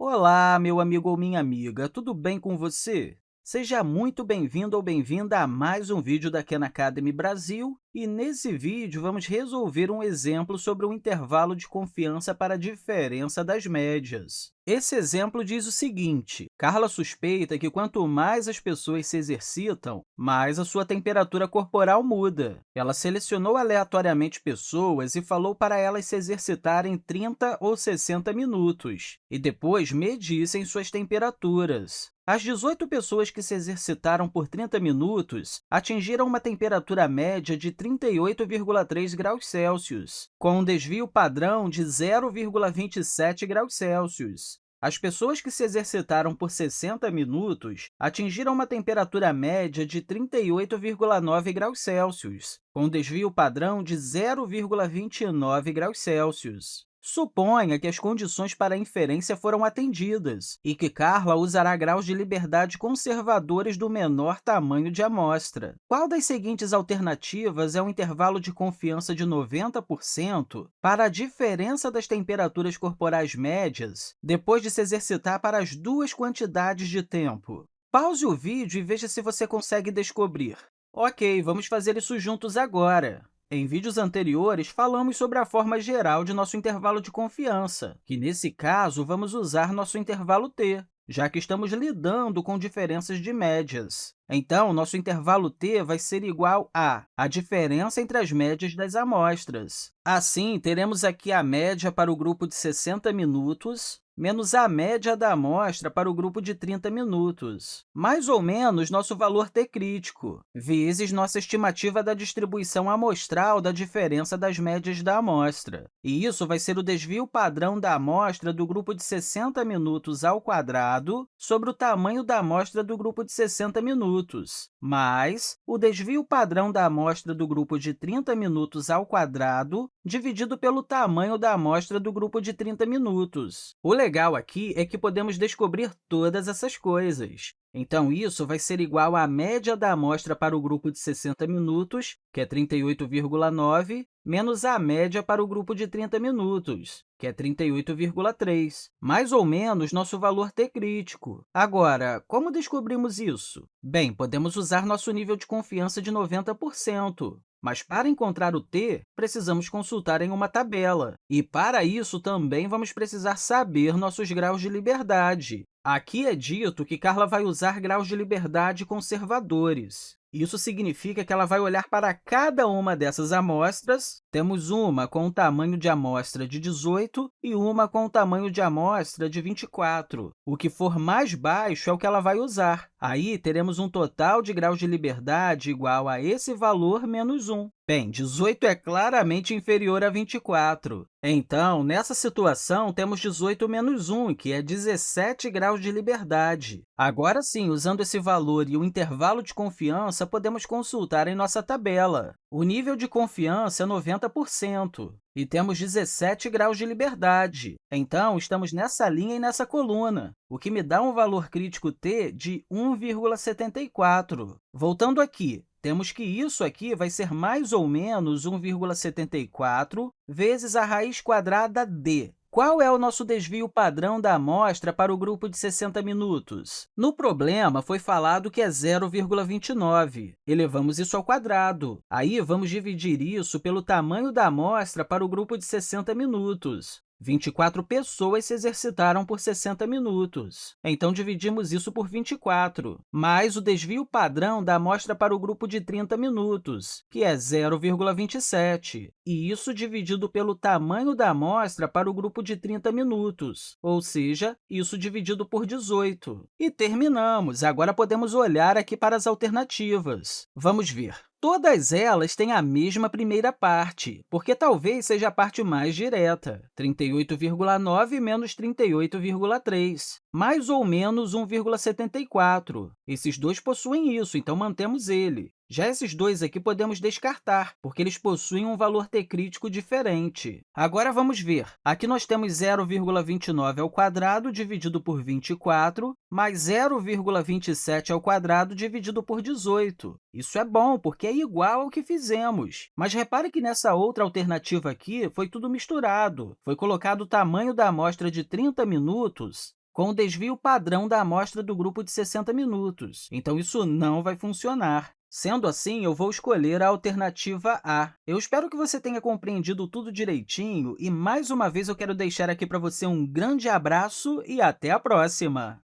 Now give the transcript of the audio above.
Olá, meu amigo ou minha amiga, tudo bem com você? Seja muito bem-vindo ou bem-vinda a mais um vídeo da Khan Academy Brasil. E nesse vídeo, vamos resolver um exemplo sobre o intervalo de confiança para a diferença das médias. Esse exemplo diz o seguinte, Carla suspeita que quanto mais as pessoas se exercitam, mais a sua temperatura corporal muda. Ela selecionou aleatoriamente pessoas e falou para elas se exercitarem 30 ou 60 minutos, e depois medissem suas temperaturas. As 18 pessoas que se exercitaram por 30 minutos atingiram uma temperatura média de 38,3 graus Celsius, com um desvio padrão de 0,27 graus Celsius. As pessoas que se exercitaram por 60 minutos atingiram uma temperatura média de 38,9 graus Celsius, com desvio padrão de 0,29 graus Celsius. Suponha que as condições para a inferência foram atendidas e que Carla usará graus de liberdade conservadores do menor tamanho de amostra. Qual das seguintes alternativas é um intervalo de confiança de 90% para a diferença das temperaturas corporais médias depois de se exercitar para as duas quantidades de tempo? Pause o vídeo e veja se você consegue descobrir. Ok, vamos fazer isso juntos agora. Em vídeos anteriores, falamos sobre a forma geral de nosso intervalo de confiança, que, nesse caso, vamos usar nosso intervalo t, já que estamos lidando com diferenças de médias. Então, nosso intervalo t vai ser igual a a diferença entre as médias das amostras. Assim, teremos aqui a média para o grupo de 60 minutos menos a média da amostra para o grupo de 30 minutos, mais ou menos nosso valor t crítico, vezes nossa estimativa da distribuição amostral da diferença das médias da amostra. E isso vai ser o desvio padrão da amostra do grupo de 60 minutos ao quadrado sobre o tamanho da amostra do grupo de 60 minutos, mais o desvio padrão da amostra do grupo de 30 minutos ao quadrado dividido pelo tamanho da amostra do grupo de 30 minutos. O legal aqui é que podemos descobrir todas essas coisas. Então, isso vai ser igual à média da amostra para o grupo de 60 minutos, que é 38,9, menos a média para o grupo de 30 minutos, que é 38,3, mais ou menos nosso valor t crítico. Agora, como descobrimos isso? Bem, podemos usar nosso nível de confiança de 90%. Mas, para encontrar o t, precisamos consultar em uma tabela. E, para isso, também vamos precisar saber nossos graus de liberdade. Aqui é dito que Carla vai usar graus de liberdade conservadores. Isso significa que ela vai olhar para cada uma dessas amostras. Temos uma com o tamanho de amostra de 18 e uma com o tamanho de amostra de 24. O que for mais baixo é o que ela vai usar. Aí, teremos um total de graus de liberdade igual a esse valor menos 1. Bem, 18 é claramente inferior a 24. Então, nessa situação, temos 18 menos 1, que é 17 graus de liberdade. Agora sim, usando esse valor e o intervalo de confiança, podemos consultar em nossa tabela. O nível de confiança é 90%, e temos 17 graus de liberdade. Então, estamos nessa linha e nessa coluna, o que me dá um valor crítico t de 1,74. Voltando aqui, temos que isso aqui vai ser mais ou menos 1,74 vezes a raiz quadrada d. Qual é o nosso desvio padrão da amostra para o grupo de 60 minutos? No problema, foi falado que é 0,29. Elevamos isso ao quadrado. Aí, vamos dividir isso pelo tamanho da amostra para o grupo de 60 minutos. 24 pessoas se exercitaram por 60 minutos. Então, dividimos isso por 24, mais o desvio padrão da amostra para o grupo de 30 minutos, que é 0,27, e isso dividido pelo tamanho da amostra para o grupo de 30 minutos, ou seja, isso dividido por 18. E terminamos! Agora, podemos olhar aqui para as alternativas. Vamos ver. Todas elas têm a mesma primeira parte, porque talvez seja a parte mais direta, 38,9 menos 38,3, mais ou menos 1,74. Esses dois possuem isso, então mantemos ele. Já esses dois aqui podemos descartar, porque eles possuem um valor t crítico diferente. Agora, vamos ver. Aqui nós temos 0,29 ao quadrado dividido por 24, mais 0,27 ao quadrado dividido por 18. Isso é bom, porque é igual ao que fizemos. Mas repare que nessa outra alternativa aqui foi tudo misturado. Foi colocado o tamanho da amostra de 30 minutos com o desvio padrão da amostra do grupo de 60 minutos. Então, isso não vai funcionar. Sendo assim, eu vou escolher a alternativa A. Eu espero que você tenha compreendido tudo direitinho e, mais uma vez, eu quero deixar aqui para você um grande abraço e até a próxima!